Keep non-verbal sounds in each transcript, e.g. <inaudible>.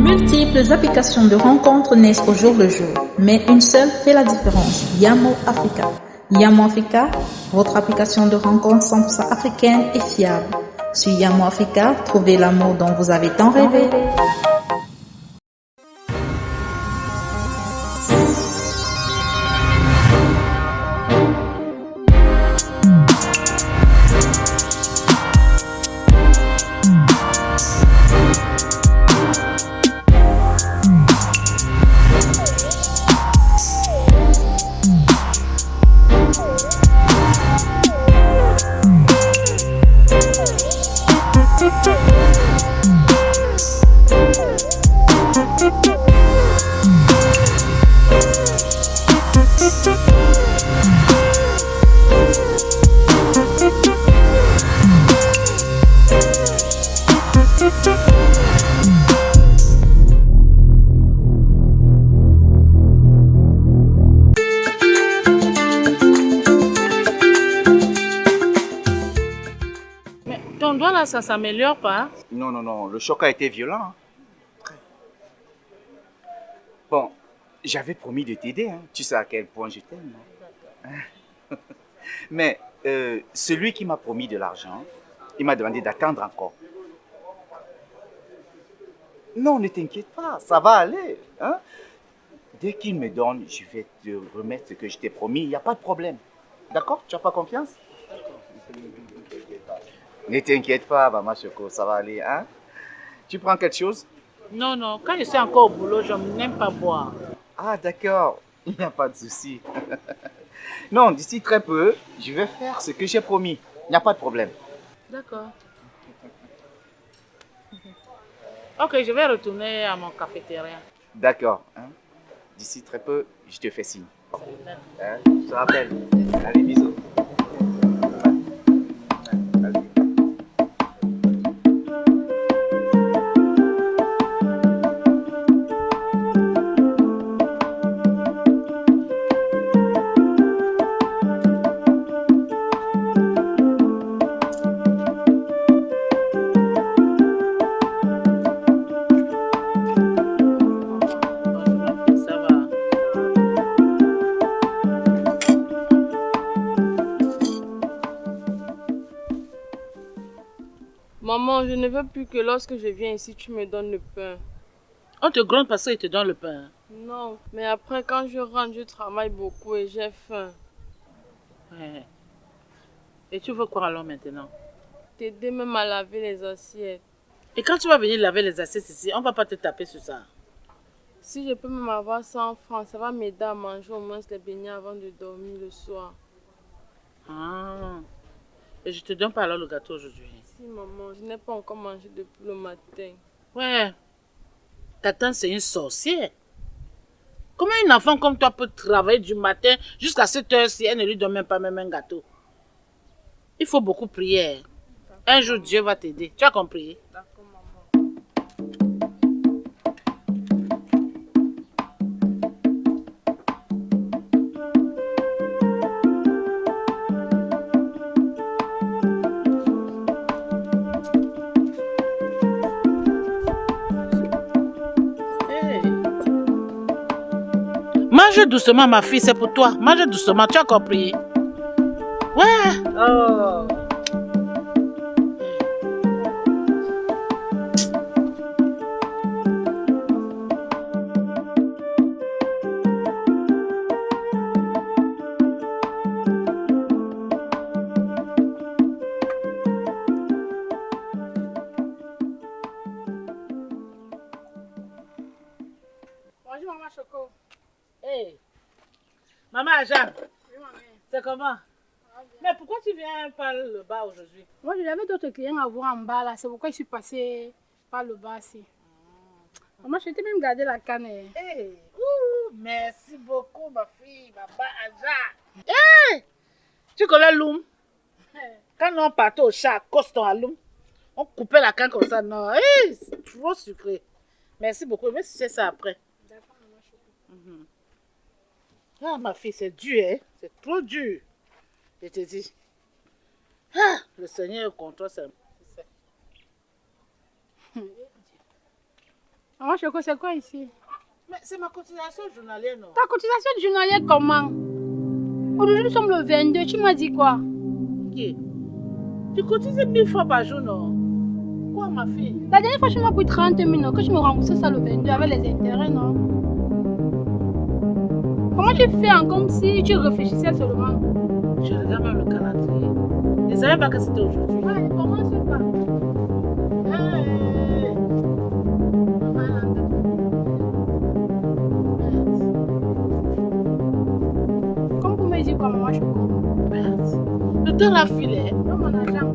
multiples applications de rencontres naissent au jour le jour, mais une seule fait la différence, Yamo Africa. Yamo Africa, votre application de rencontres 100% africaine et fiable. Sur Yamo Africa, trouvez l'amour dont vous avez tant rêvé. Là, ça s'améliore pas hein? Non, non, non, le choc a été violent. hein. Bon, j'avais promis de t'aider, hein. tu sais à quel point je t'aime. hein. <laughs> Mais euh, celui qui m'a promis de l'argent, il m'a demandé d'attendre encore. Non, ne t'inquiète pas, ça va aller. hein. Dès qu'il me donne, je vais te remettre ce que je t'ai promis, il n'y a pas de problème. D'accord? Tu n'as pas confiance? Ne t'inquiète pas, Maman Choco, ça va aller. Hein? Tu prends quelque chose? Non, non, quand je suis encore au boulot, je n'aime pas boire. Ah, d'accord. Il n'y a pas de souci. <laughs> non, d'ici très peu, je vais faire ce que j'ai promis. Il n'y a pas de problème. D'accord. Ok, je vais retourner à mon cafétéria. D'accord. hein? D'ici très peu, je te fais signe. Hein? Je te rappelle. Allez, bisous. Ne veux plus que lorsque je viens ici, tu me donnes le pain. On te gronde parce qu'il te donne le pain. Non, mais après, quand je rentre, je travaille beaucoup et j'ai faim. Ouais. Et tu veux quoi alors maintenant? T'aider même à laver les assiettes. Et quand tu vas venir laver les assiettes ici, on va pas te taper sur ça. Si je peux même avoir 100 francs, ça va m'aider à manger au moins les beignets avant de dormir le soir. Ah. Et je te donne pas alors le gâteau aujourd'hui. Si, maman, je n'ai pas encore mangé depuis le matin. Ouais. Ta tante, c'est une sorcière. Comment une enfant comme toi peut travailler du matin jusqu'à cette heure-ci, elle ne lui donne même pas même un gâteau? Il faut beaucoup prier. Un jour, Dieu va t'aider. Tu as compris? Mange doucement, ma fille, c'est pour toi. Mange doucement, tu as compris Ouais. Bonjour, maman Choco. Hey. Maman Jean, Oui, maman. c'est comment? Mais pourquoi tu viens par le bas aujourd'hui? Moi, j'avais d'autres clients à voir en bas là, c'est pourquoi je suis passée par le bas ici. Maman, je t'ai même gardé la canne. Hey. Ouh, merci beaucoup, ma fille, maman Aja. Hey. Tu connais Loum? <laughs> Quand on partait au chat à Coston à Loum, on coupait la canne comme ça. Non, hey, c'est trop sucré. Merci beaucoup. Mais c'est ça après. Mhm. Ah, ma fille, c'est dur, hein? C'est trop dur. Je te dis. Ah, le Seigneur est contre toi, c'est c'est ça. <laughs> Maman Choco, c'est quoi ici? Mais c'est ma cotisation journalière, non? Ta cotisation journalière comment? Aujourd'hui, nous sommes le 22. Tu m'as dit quoi? Ok. Tu cotises 1000 fois par jour, non? Quoi, ma fille? La dernière fois, tu m'as pris 30 000, non? Que tu me remboursais ça le 22 avec les intérêts, non? Comment tu fais en comme si tu réfléchissais seulement? Je regarde même le calendrier. Je ne savais pas que c'était aujourd'hui. Ouais, commence pas. Comme vous me dites quoi, maman Choco Merde. Le temps l'a filé. Donne mon argent.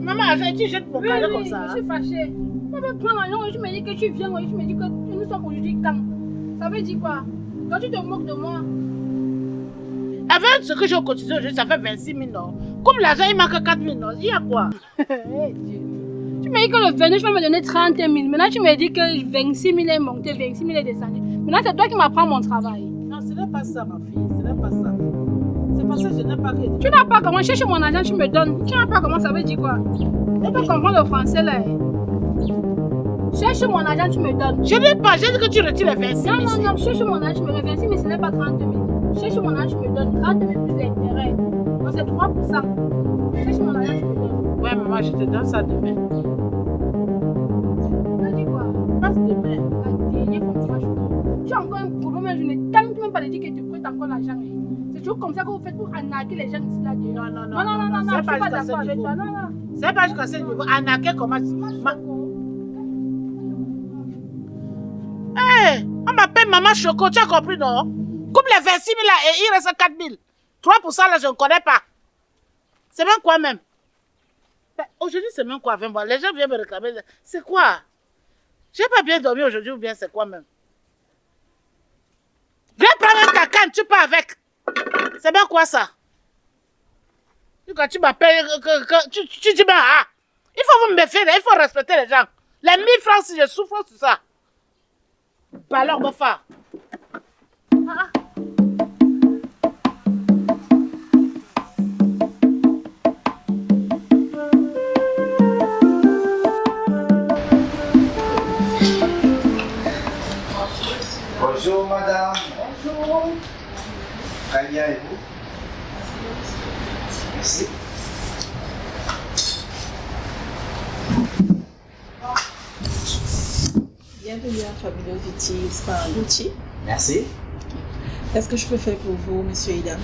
Maman, arrête, tu jettes mon Oui, comme ça. je suis fâchée. On veut prendre l'argent et tu me dis que tu viens et tu me dis que nous sommes aujourd'hui quand? Ça veut dire quoi? Quand tu te moques de moi, Avec ce que j'ai cotisé aujourd'hui, ça fait 26 000, non Comme l'argent, il manque 4 000, non Il y a quoi? <laughs> Dieu. Tu m'as dit que le 22, tu vas me donner 30 000. Maintenant, tu me dis que 26 000 est monté, 26 000 est descendu. Maintenant, c'est toi qui m'apprends mon travail. Non, ce n'est pas ça, ma fille. Ce n'est pas ça. C'est parce que je n'ai pas. Tu n'as pas comment? Chercher mon argent, tu me donnes. Tu n'as pas comment? Ça veut dire quoi? Tu peux comprendre le français là. Cherche mon argent, tu me donnes. Je n'ai pas, j'ai dit que tu retires les 26 000 Non, non, non, cherche mon argent, tu me donnes 26 000, ce n'est pas 30 000. Cherche mon argent, tu me donnes 30 000 plus d'intérêt. Donc c'est 3 Cherche mon argent, tu me donnes. Ouais, maman, je te donne ça demain. Tu dis quoi? Passe demain. La dernière fois, tu m'as choqué. Tu as encore un problème, je ne t'aime même pas de dire que tu prêtes encore l'argent. hein. C'est toujours comme ça que vous faites pour arnaquer les gens ici là Non, non, Non, non, non, non, non, c'est je suis pas jusqu'à ce d'accord avec niveau. toi. Non, non. C'est pas jusqu'à ce niveau. Arnaquer comment Maman Choco, tu as compris, non? Coupe les 26 000 là et il reste 4 000. 3 là, je ne connais pas. C'est même quoi même? Ben, Aujourd'hui, c'est même quoi 20 mois? Les gens viennent me réclamer. C'est quoi? J'ai pas bien dormi aujourd'hui ou bien c'est quoi même? Viens prendre ta canne, tu pars avec. C'est bien quoi ça? Quand tu m'appelles, tu, tu dis, ben, ah, il faut vous me méfier, il faut respecter les gens. Les 1000 francs, si je souffre sur ça. Ah, ah. Bonjour madame. Bonjour. Très et vous? Merci. Bienvenue à Fabuleux Viti Spa Gucci. Merci. Qu'est-ce que je peux faire pour vous, monsieur Idam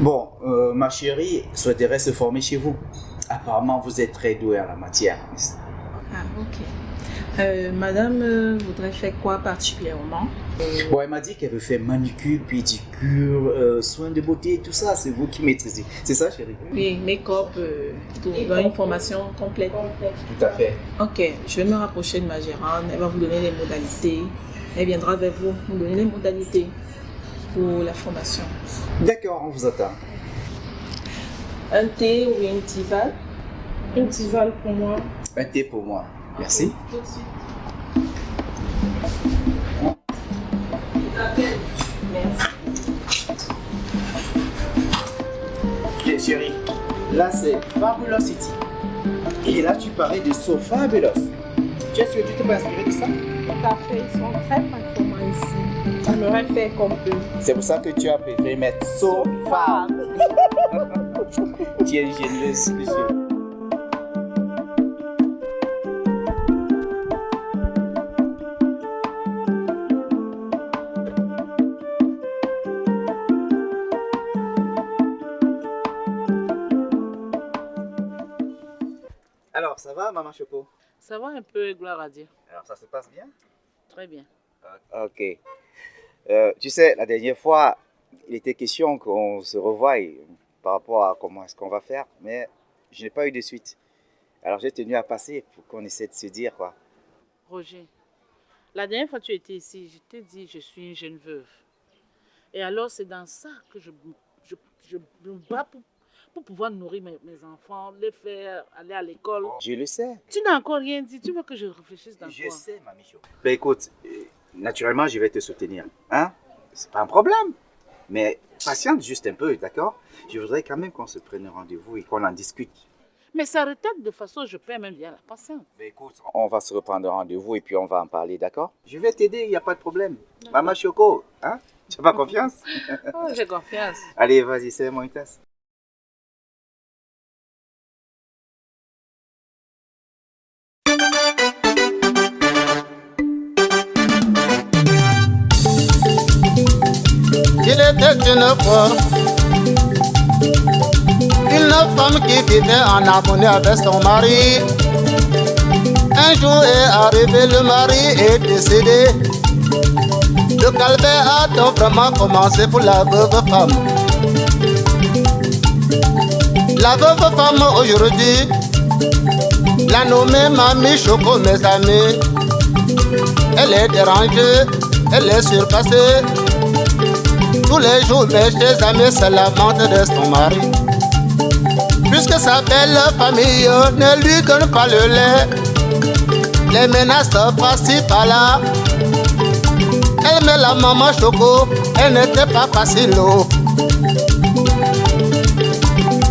Bon, euh, ma chérie souhaiterait se former chez vous. Apparemment, vous êtes très douée en la matière. Ah, ok. Euh, madame euh, voudrait faire quoi particulièrement? Bon, elle m'a dit qu'elle veut faire manucure, pédicure, euh, soins de beauté, tout ça. C'est vous qui maîtrisez. C'est ça, chérie? Oui, make-up, euh, une formation complète. Tout à fait. Ok, je vais me rapprocher de ma gérante. Elle va vous donner les modalités. Elle viendra vers vous, vous donner les modalités pour la formation. D'accord, on vous attend. Un thé ou une tisane Une tisane pour moi. Un thé pour moi. Merci. Tout de suite. Merci. Bien, chérie. Là, c'est Fabulous City. Et là, tu parlais de So Fabulous. Tu es sûr que tu t'es pas inspiré de ça? Tout à fait, ils sont très performants ici. J'aimerais faire comme eux. C'est pour ça que tu as préféré mettre So Fab. <laughs> tu es généreuse, monsieur. Alors, ça va, maman Choco? Ça va un peu, gloire à Dieu. Alors, ça se passe bien? Très bien. Ok. Euh, tu sais, la dernière fois, il était question qu'on se revoie par rapport à comment est-ce qu'on va faire, mais je n'ai pas eu de suite. Alors j'ai tenu à passer pour qu'on essaie de se dire quoi. Roger, la dernière fois que tu étais ici, je t'ai dit je suis une jeune veuve. Et alors, c'est dans ça que je, je, je me bats pour, pour pouvoir nourrir mes, mes enfants, les faire aller à l'école. Je le sais. Tu n'as encore rien dit. Tu veux que je réfléchisse dans Je quoi? sais, mamie Cho. Ben écoute, euh, naturellement, je vais te soutenir. Hein? C'est pas un problème. Mais patiente juste un peu, d'accord? Je voudrais quand même qu'on se prenne rendez-vous et qu'on en discute. Mais sa retraite, de façon, je perds même bien la patience. Mais écoute, on va se reprendre rendez-vous et puis on va en parler, d'accord? Je vais t'aider, il n'y a pas de problème. Maman Choco, hein? Tu as pas confiance? Oh, j'ai confiance. <laughs> Allez, vas-y, c'est moi une tasse. Une femme qui vivait en harmonie avec son mari. Un jour est arrivé, le mari est décédé. Le calvaire a donc vraiment commencé pour la veuve femme. La veuve femme aujourd'hui, la nommée Mamie Choco, mes amis. Elle est dérangée, elle est surpassée. Tous les jours, mes chers amis se lamentent de son mari. Puisque sa belle famille ne lui donne pas le lait, les menaces par-ci par-là. Elle met la maman choco, elle n'était pas facile.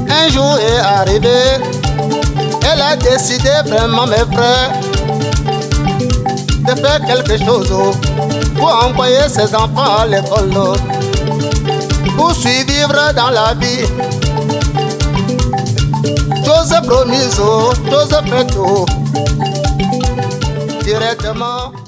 Un jour est arrivé, elle a décidé vraiment, mes frères, de faire quelque chose pour envoyer ses enfants à l'école. pour suivre dans la vie. Tous promises, tous pétos, directement.